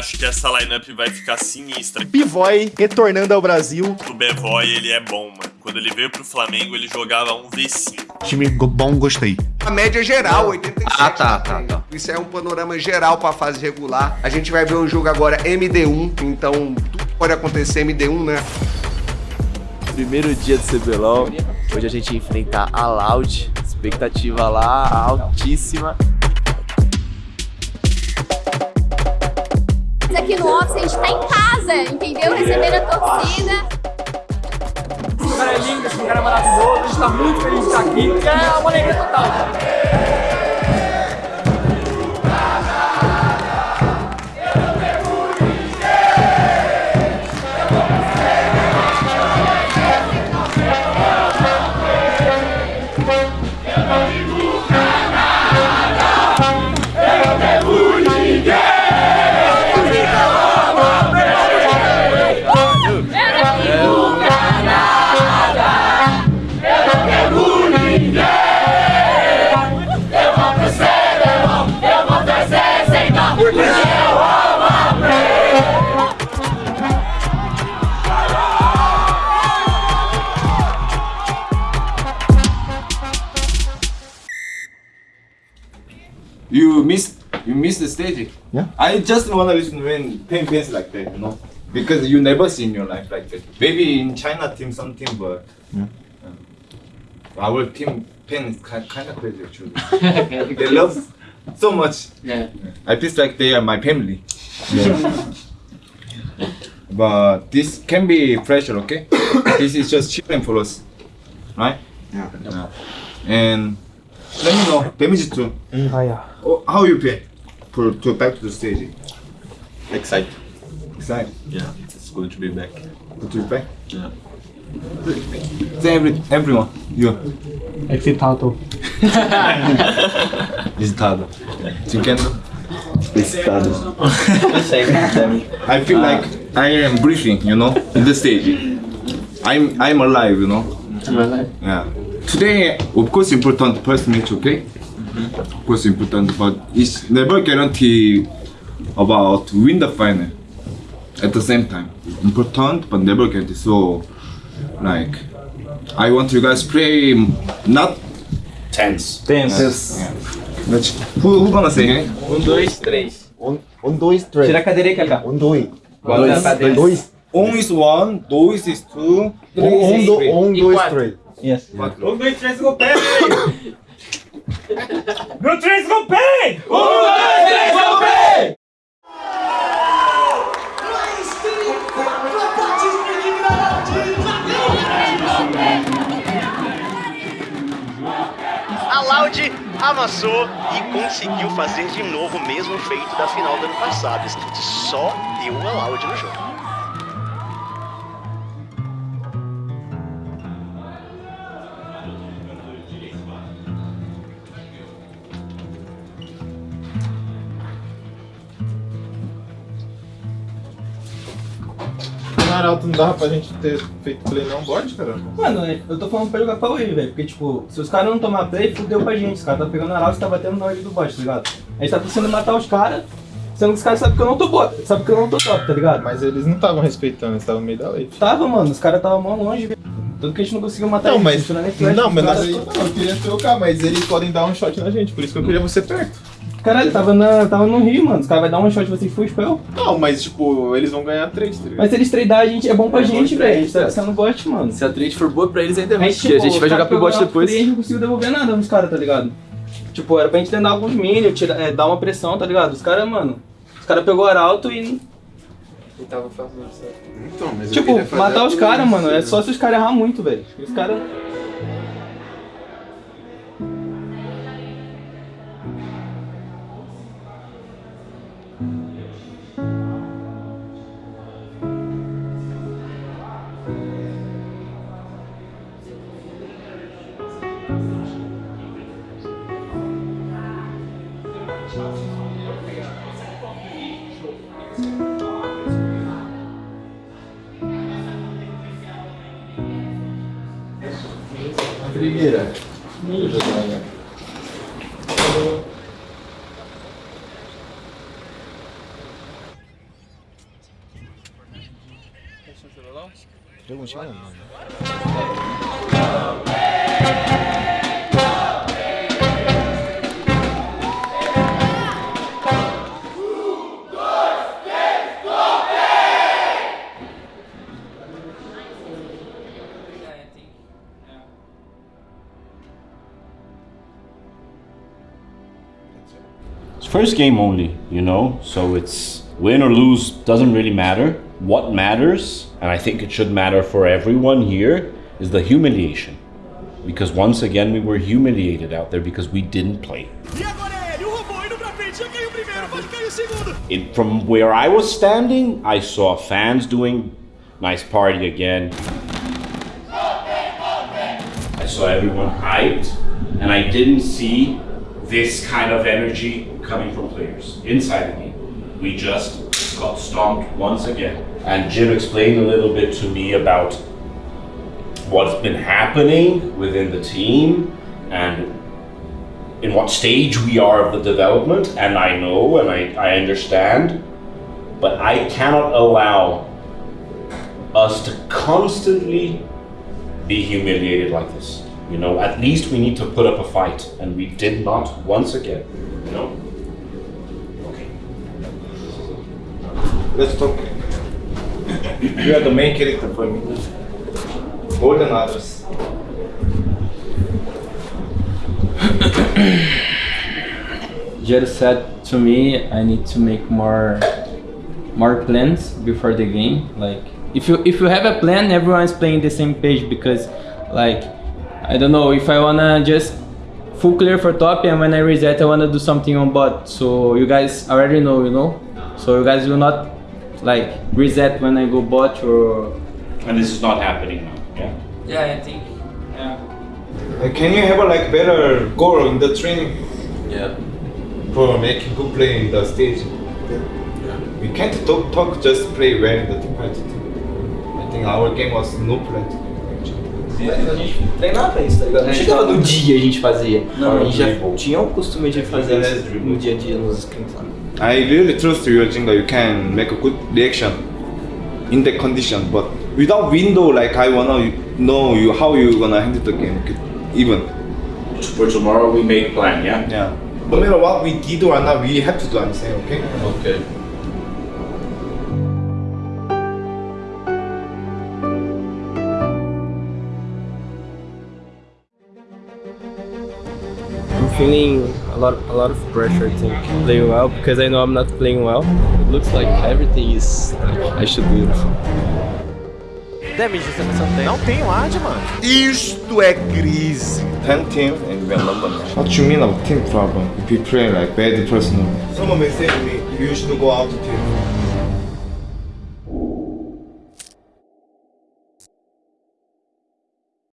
eu acho que essa lineup vai ficar sinistra. Pivoy retornando ao Brasil. O Bevoy, ele é bom, mano. Quando ele veio pro Flamengo, ele jogava um V5. Time bom, gostei. A média geral, 87. Ah, tá, tá, tá. Isso é um panorama geral pra fase regular. A gente vai ver um jogo agora MD1, então tudo pode acontecer MD1, né? Primeiro dia do CBLOL. Hoje a gente enfrenta a Loud. Expectativa lá altíssima. A gente tá em casa, entendeu? Recebendo a torcida. Esse cara é lindo, esse cara é maravilhoso, a gente tá muito feliz de estar aqui, é uma alegria total. You miss you miss the stage. Yeah. I just wanna listen when pain pains like that, you know, because you never seen your life like that. Maybe in China team some team, but Yeah. um, our team paiN is kind kind of crazy actually. they love so much. Yeah. I feel like they are my family. but this can be pressure, okay? this is just children for us, right? Yeah. And let me know damage too. Ah, yeah. Oh, how you feel for to back to the stage? Excited. Excited. Yeah, it's good to be back. Good to be back. Yeah. Say every everyone. You. Excitado. Excitado. Chiquendo. Excitado. I feel like I am breathing, you know, in the stage. I'm I'm alive, you know. Alive. Yeah. Today, of course, important first match, okay? Of course, important, but it's never guarantee about win the final. At the same time, important, but never guarantee. So, like, I want you guys play not Tense. Tenses. Yeah. Let's, who who gonna say? it? Um, dois, três. Um, um, dois, três. Tira a cadeira aí, Kaká. Um, dois. Bota. Dois. On is one, dois is two, three Um, is three. um E dois, três. Yes. Quatro. Um, dois, três, go pé! No três, go pé! Um, dois, três, go pé! A Loud amassou e conseguiu fazer de novo o mesmo feito da final do ano passado. Só deu a Loud no jogo. No Arauto não dava pra gente ter feito play não bot, cara? Mano, eu tô falando pra jogar pra Wave, velho. Porque, tipo, se os caras não tomar play, fudeu pra gente. Os caras tá pegando arauto e tá batendo na wave do bot, tá ligado? A gente tá precisando matar os caras, sendo que os caras sabem que eu não tô bot, sabe que eu não tô top, tá ligado? Mas eles não estavam respeitando, eles estavam no meio da wave. Tava, mano, os caras tava mó longe, velho. Tanto que a gente não conseguiu matar Não, eles. mas. Não, mas caras- nós- eu queria trocar, mas eles podem dar um shot na gente, por isso que eu queria você perto. Caralho, tava, na, tava no Rio, mano. Os caras vão dar um shot de vocês full spell. Não, mas tipo, eles vão ganhar três, tá ligado? Mas se eles tradar, a gente é bom pra É bom gente, pra velho. A gente, tá sendo bot, mano. Se a trade for boa pra eles ainda é ruim, porque a gente vai jogar pro bot depois. E a gente não conseguiu devolver nada nos caras, tá ligado? Tipo, era pra gente tentar alguns minions, tira, é, dar uma pressão, tá ligado? Os caras, mano. Os caras pegou arauto e. tava fazendo Então, mas eu Tipo, queria fazer matar a os caras, mano. É né? só se os caras errar muito, velho. Os caras. primeira. Perguntinha, mano. First game only, you know, so it's win or lose doesn't really matter. What matters, and I think it should matter for everyone here, is the humiliation. Because once again, we were humiliated out there because we didn't play. In, from where I was standing, I saw fans doing nice party again. I saw everyone hyped, and I didn't see this kind of energy coming from players inside the game. We just got stomped once again. And Jim explained a little bit to me about what's been happening within the team and in what stage we are of the development. And I know and I, I understand, but I cannot allow us to constantly be humiliated like this. You know, at least we need to put up a fight, and we did not once again. You know. Let's talk. you are the main character for me. More than others. Jero said to me I need to make more more plans before the game. Like if you if you have a plan, everyone's playing the same page because like I don't know if I wanna just full clear for top and when I reset I wanna do something on bot. So you guys already know, you know. So you guys will not like reset when I go bot or And this is not happening now. Yeah. yeah I think yeah Like, can you have a like better goal in the training Yeah. for making good play in the stage? Yeah. We can't talk, talk just play well in the team fight. I think our game was no plan. A gente treinava isso, tá ligado? Não chegava no dia a gente fazia. Não, a gente já tinha o costume de fazer isso no dia a dia nos sprints lá. I really trust you, Jinga. You can make a good reaction in that condition, but without window, like I wanna know you how you gonna handle the game, okay? even. For tomorrow, we make plan. Yeah. Yeah. No matter what we did or not, we have to do the same, okay? Okay. I'm feeling a lot, a lot of pressure. I think playing well because I know I'm not playing well. It looks like everything is like I should win. Damage você não tem? Não tem um ad, mano. Isto é crise. 10 team and we are number nine. What you mean of team problem? If you play like bad personal. Someone may say to me, you should go out to team.